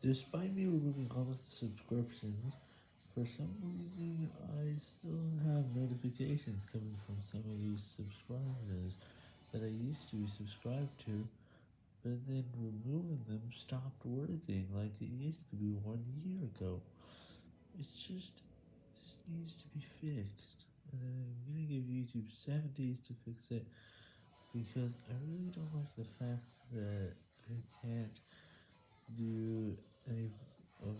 Despite me removing all of the subscriptions, for some reason I still have notifications coming from some of these subscribers that I used to be subscribed to, but then removing them stopped working like it used to be one year ago. It's just, this needs to be fixed, and I'm gonna give YouTube 7 days to fix it, because I really don't like the fact that